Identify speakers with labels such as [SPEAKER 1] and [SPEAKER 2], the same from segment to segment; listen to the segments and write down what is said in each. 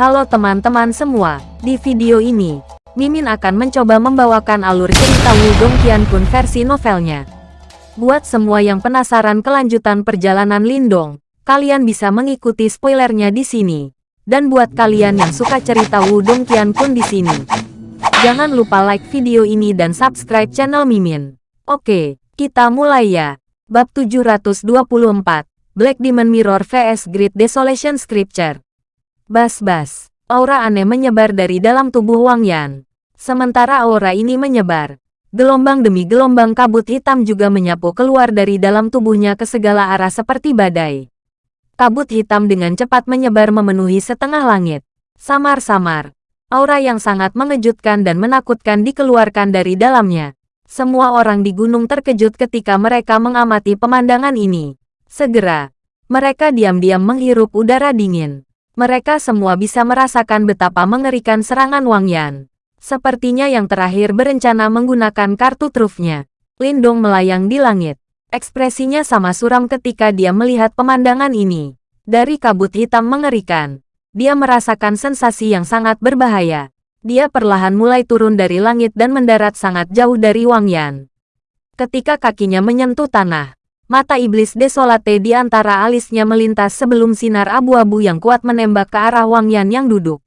[SPEAKER 1] Halo teman-teman semua, di video ini, Mimin akan mencoba membawakan alur cerita Wudong Qiankun versi novelnya. Buat semua yang penasaran kelanjutan perjalanan Lindong, kalian bisa mengikuti spoilernya di sini. Dan buat kalian yang suka cerita Wudong Qiankun di sini, jangan lupa like video ini dan subscribe channel Mimin. Oke, kita mulai ya. Bab 724, Black Demon Mirror vs Great Desolation Scripture. Bas-bas, aura aneh menyebar dari dalam tubuh Wang Yan. Sementara aura ini menyebar, gelombang demi gelombang kabut hitam juga menyapu keluar dari dalam tubuhnya ke segala arah seperti badai. Kabut hitam dengan cepat menyebar memenuhi setengah langit. Samar-samar, aura yang sangat mengejutkan dan menakutkan dikeluarkan dari dalamnya. Semua orang di gunung terkejut ketika mereka mengamati pemandangan ini. Segera, mereka diam-diam menghirup udara dingin. Mereka semua bisa merasakan betapa mengerikan serangan Wang Yan. Sepertinya yang terakhir berencana menggunakan kartu trufnya. Lindong melayang di langit. Ekspresinya sama suram ketika dia melihat pemandangan ini. Dari kabut hitam mengerikan, dia merasakan sensasi yang sangat berbahaya. Dia perlahan mulai turun dari langit dan mendarat sangat jauh dari Wang Yan. Ketika kakinya menyentuh tanah, Mata iblis desolate di antara alisnya melintas sebelum sinar abu-abu yang kuat menembak ke arah Wang Yan yang duduk.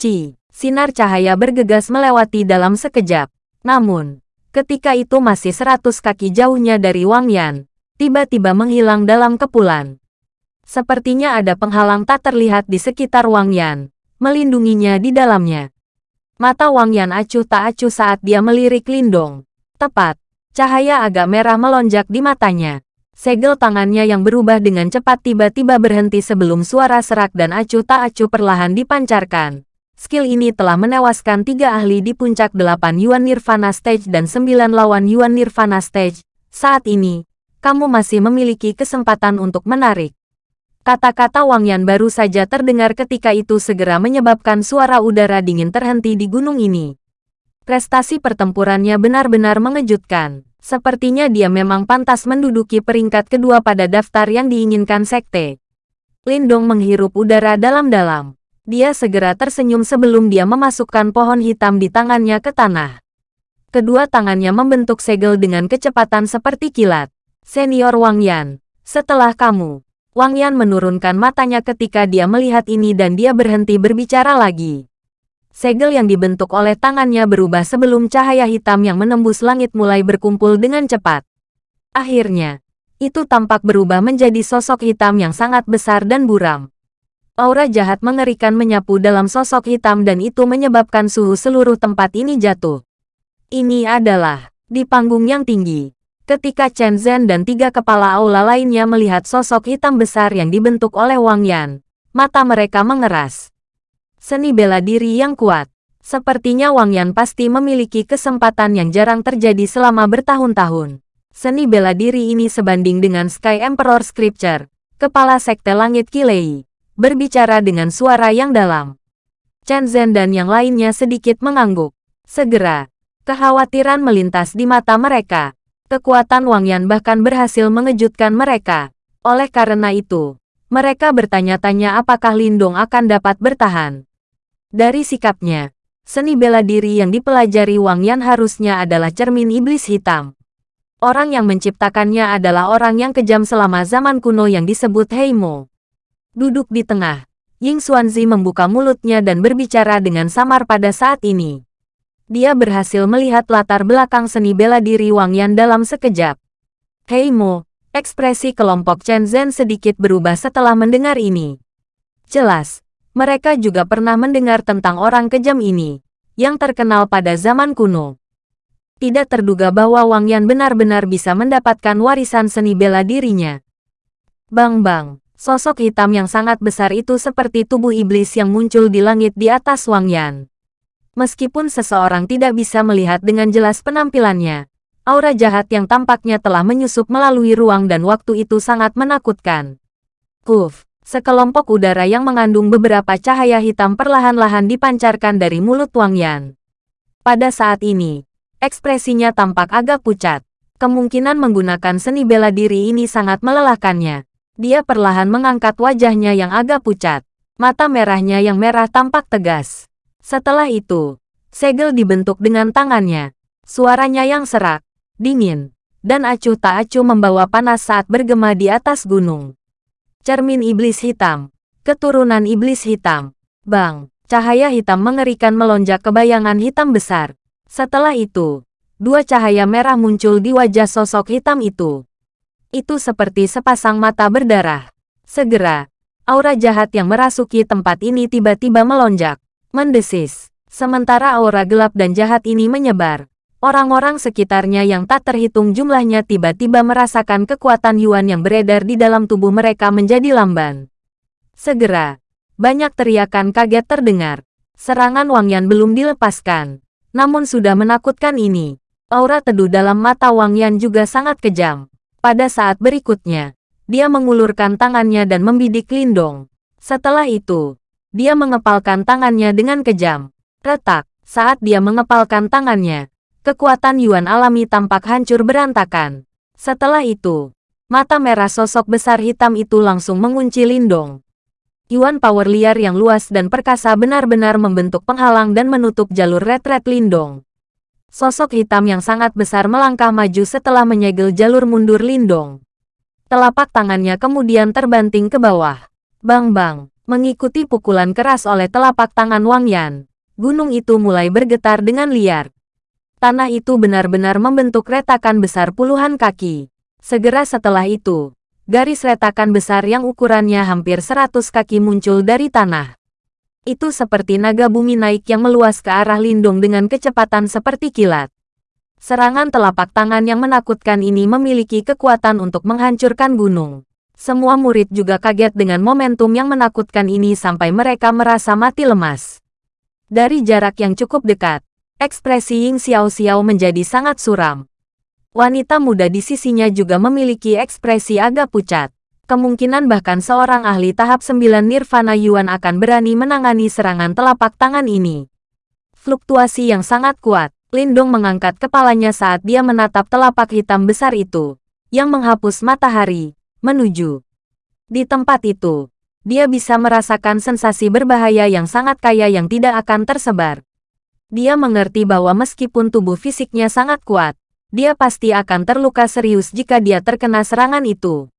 [SPEAKER 1] Ci, sinar cahaya bergegas melewati dalam sekejap. Namun, ketika itu masih seratus kaki jauhnya dari Wang Yan, tiba-tiba menghilang dalam kepulan. Sepertinya ada penghalang tak terlihat di sekitar Wang Yan, melindunginya di dalamnya. Mata Wang Yan acuh tak acuh saat dia melirik Lindong. Tepat, cahaya agak merah melonjak di matanya. Segel tangannya yang berubah dengan cepat tiba-tiba berhenti sebelum suara serak dan acuh tak acuh perlahan dipancarkan. Skill ini telah menewaskan tiga ahli di puncak delapan Yuan Nirvana Stage dan sembilan lawan Yuan Nirvana Stage. Saat ini, kamu masih memiliki kesempatan untuk menarik. Kata-kata Wang Yan baru saja terdengar ketika itu segera menyebabkan suara udara dingin terhenti di gunung ini. Prestasi pertempurannya benar-benar mengejutkan. Sepertinya dia memang pantas menduduki peringkat kedua pada daftar yang diinginkan sekte. Lindong menghirup udara dalam-dalam. Dia segera tersenyum sebelum dia memasukkan pohon hitam di tangannya ke tanah. Kedua tangannya membentuk segel dengan kecepatan seperti kilat. Senior Wang Yan, setelah kamu. Wang Yan menurunkan matanya ketika dia melihat ini dan dia berhenti berbicara lagi segel yang dibentuk oleh tangannya berubah sebelum cahaya hitam yang menembus langit mulai berkumpul dengan cepat. Akhirnya, itu tampak berubah menjadi sosok hitam yang sangat besar dan buram. Aura jahat mengerikan menyapu dalam sosok hitam dan itu menyebabkan suhu seluruh tempat ini jatuh. Ini adalah di panggung yang tinggi. Ketika Chen Zhen dan tiga kepala aula lainnya melihat sosok hitam besar yang dibentuk oleh Wang Yan, mata mereka mengeras. Seni bela diri yang kuat. Sepertinya Wang Yan pasti memiliki kesempatan yang jarang terjadi selama bertahun-tahun. Seni bela diri ini sebanding dengan Sky Emperor Scripture, kepala sekte langit Kilei, berbicara dengan suara yang dalam. Chen Zhen dan yang lainnya sedikit mengangguk. Segera, kekhawatiran melintas di mata mereka. Kekuatan Wang Yan bahkan berhasil mengejutkan mereka. Oleh karena itu, mereka bertanya-tanya apakah Lindong akan dapat bertahan. Dari sikapnya, seni bela diri yang dipelajari Wang Yan harusnya adalah cermin iblis hitam. Orang yang menciptakannya adalah orang yang kejam selama zaman kuno yang disebut Heimo. Duduk di tengah, Ying Xuanzi membuka mulutnya dan berbicara dengan samar pada saat ini. Dia berhasil melihat latar belakang seni bela diri Wang Yan dalam sekejap. Heimo, ekspresi kelompok Chen Zhen sedikit berubah setelah mendengar ini. Jelas, mereka juga pernah mendengar tentang orang kejam ini, yang terkenal pada zaman kuno. Tidak terduga bahwa Wang Yan benar-benar bisa mendapatkan warisan seni bela dirinya. Bang-bang, sosok hitam yang sangat besar itu seperti tubuh iblis yang muncul di langit di atas Wang Yan. Meskipun seseorang tidak bisa melihat dengan jelas penampilannya, aura jahat yang tampaknya telah menyusup melalui ruang dan waktu itu sangat menakutkan. Kuf, Sekelompok udara yang mengandung beberapa cahaya hitam perlahan-lahan dipancarkan dari mulut Wang Yan. Pada saat ini, ekspresinya tampak agak pucat. Kemungkinan menggunakan seni bela diri ini sangat melelahkannya. Dia perlahan mengangkat wajahnya yang agak pucat. Mata merahnya yang merah tampak tegas. Setelah itu, segel dibentuk dengan tangannya. Suaranya yang serak, dingin, dan acuh tak acuh membawa panas saat bergema di atas gunung. Cermin iblis hitam, keturunan iblis hitam. Bang, cahaya hitam mengerikan melonjak ke bayangan hitam besar. Setelah itu, dua cahaya merah muncul di wajah sosok hitam itu. Itu seperti sepasang mata berdarah. Segera, aura jahat yang merasuki tempat ini tiba-tiba melonjak, mendesis. Sementara aura gelap dan jahat ini menyebar, Orang-orang sekitarnya yang tak terhitung jumlahnya tiba-tiba merasakan kekuatan Yuan yang beredar di dalam tubuh mereka menjadi lamban. Segera, banyak teriakan kaget terdengar. Serangan Wang Yan belum dilepaskan. Namun sudah menakutkan ini. Aura teduh dalam mata Wang Yan juga sangat kejam. Pada saat berikutnya, dia mengulurkan tangannya dan membidik Lindong. Setelah itu, dia mengepalkan tangannya dengan kejam. Retak, saat dia mengepalkan tangannya, kekuatan Yuan alami tampak hancur berantakan. Setelah itu, mata merah sosok besar hitam itu langsung mengunci Lindong. Yuan power liar yang luas dan perkasa benar-benar membentuk penghalang dan menutup jalur retret Lindong. Sosok hitam yang sangat besar melangkah maju setelah menyegel jalur mundur Lindong. Telapak tangannya kemudian terbanting ke bawah. Bang-bang, mengikuti pukulan keras oleh telapak tangan Wang Yan. Gunung itu mulai bergetar dengan liar. Tanah itu benar-benar membentuk retakan besar puluhan kaki. Segera setelah itu, garis retakan besar yang ukurannya hampir 100 kaki muncul dari tanah. Itu seperti naga bumi naik yang meluas ke arah Lindung dengan kecepatan seperti kilat. Serangan telapak tangan yang menakutkan ini memiliki kekuatan untuk menghancurkan gunung. Semua murid juga kaget dengan momentum yang menakutkan ini sampai mereka merasa mati lemas. Dari jarak yang cukup dekat, Ekspresi Ying Xiao Xiao menjadi sangat suram. Wanita muda di sisinya juga memiliki ekspresi agak pucat. Kemungkinan bahkan seorang ahli tahap 9 Nirvana Yuan akan berani menangani serangan telapak tangan ini. Fluktuasi yang sangat kuat. Lindong mengangkat kepalanya saat dia menatap telapak hitam besar itu, yang menghapus matahari, menuju. Di tempat itu, dia bisa merasakan sensasi berbahaya yang sangat kaya yang tidak akan tersebar. Dia mengerti bahwa meskipun tubuh fisiknya sangat kuat, dia pasti akan terluka serius jika dia terkena serangan itu.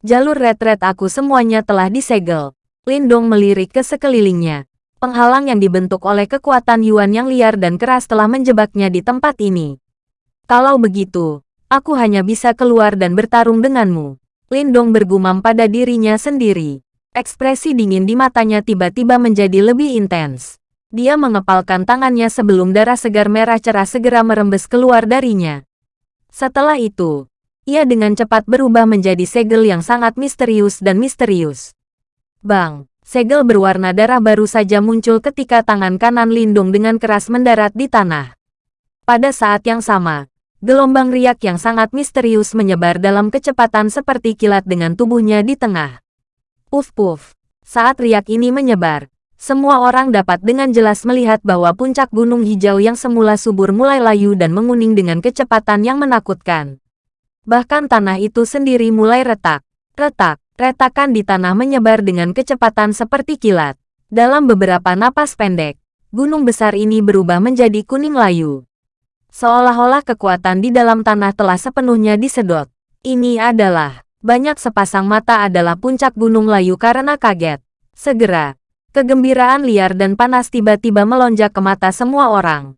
[SPEAKER 1] Jalur retret aku semuanya telah disegel. Lindong melirik ke sekelilingnya. Penghalang yang dibentuk oleh kekuatan Yuan yang liar dan keras telah menjebaknya di tempat ini. Kalau begitu, aku hanya bisa keluar dan bertarung denganmu. Lindong bergumam pada dirinya sendiri. Ekspresi dingin di matanya tiba-tiba menjadi lebih intens. Dia mengepalkan tangannya sebelum darah segar merah cerah segera merembes keluar darinya. Setelah itu, ia dengan cepat berubah menjadi segel yang sangat misterius dan misterius. Bang, segel berwarna darah baru saja muncul ketika tangan kanan Lindung dengan keras mendarat di tanah. Pada saat yang sama, gelombang riak yang sangat misterius menyebar dalam kecepatan seperti kilat dengan tubuhnya di tengah. Puf-puf. Saat riak ini menyebar, semua orang dapat dengan jelas melihat bahwa puncak gunung hijau yang semula subur mulai layu dan menguning dengan kecepatan yang menakutkan. Bahkan tanah itu sendiri mulai retak. Retak, retakan di tanah menyebar dengan kecepatan seperti kilat. Dalam beberapa napas pendek, gunung besar ini berubah menjadi kuning layu. Seolah-olah kekuatan di dalam tanah telah sepenuhnya disedot. Ini adalah, banyak sepasang mata adalah puncak gunung layu karena kaget. Segera, Kegembiraan liar dan panas tiba-tiba melonjak ke mata semua orang.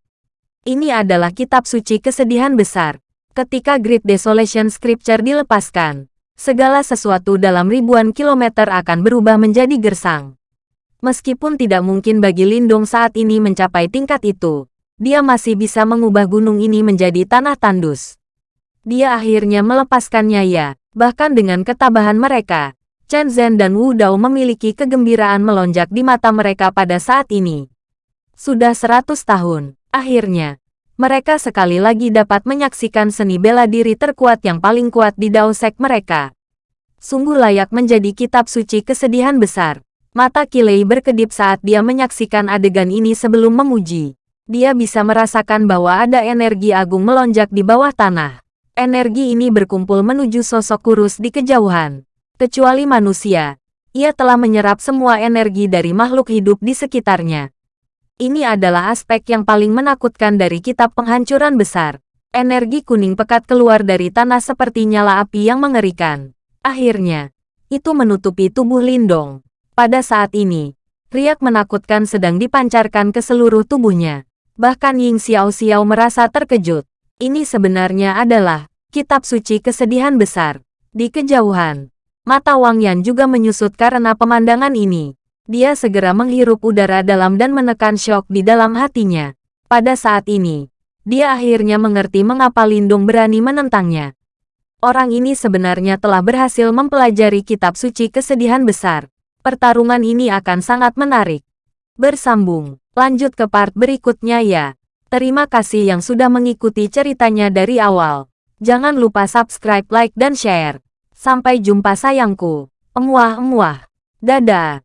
[SPEAKER 1] Ini adalah kitab suci kesedihan besar. Ketika Great Desolation Scripture dilepaskan, segala sesuatu dalam ribuan kilometer akan berubah menjadi gersang. Meskipun tidak mungkin bagi Lindung saat ini mencapai tingkat itu, dia masih bisa mengubah gunung ini menjadi tanah tandus. Dia akhirnya melepaskannya ya, bahkan dengan ketabahan mereka, Chen Zhen dan Wu Dao memiliki kegembiraan melonjak di mata mereka pada saat ini. Sudah seratus tahun, akhirnya, mereka sekali lagi dapat menyaksikan seni bela diri terkuat yang paling kuat di Dao Sek mereka. Sungguh layak menjadi kitab suci kesedihan besar. Mata Kilei berkedip saat dia menyaksikan adegan ini sebelum memuji. Dia bisa merasakan bahwa ada energi agung melonjak di bawah tanah. Energi ini berkumpul menuju sosok kurus di kejauhan. Kecuali manusia, ia telah menyerap semua energi dari makhluk hidup di sekitarnya. Ini adalah aspek yang paling menakutkan dari kitab penghancuran besar. Energi kuning pekat keluar dari tanah seperti nyala api yang mengerikan. Akhirnya, itu menutupi tubuh Lindong. Pada saat ini, riak menakutkan sedang dipancarkan ke seluruh tubuhnya. Bahkan Ying Xiao Xiao merasa terkejut. Ini sebenarnya adalah kitab suci kesedihan besar. Di kejauhan, mata Wang Yan juga menyusut karena pemandangan ini. Dia segera menghirup udara dalam dan menekan syok di dalam hatinya. Pada saat ini, dia akhirnya mengerti mengapa Lindung berani menentangnya. Orang ini sebenarnya telah berhasil mempelajari kitab suci kesedihan besar. Pertarungan ini akan sangat menarik. Bersambung, lanjut ke part berikutnya ya. Terima kasih yang sudah mengikuti ceritanya dari awal. Jangan lupa subscribe, like, dan share. Sampai jumpa sayangku. Emuah-emuah. Dadah.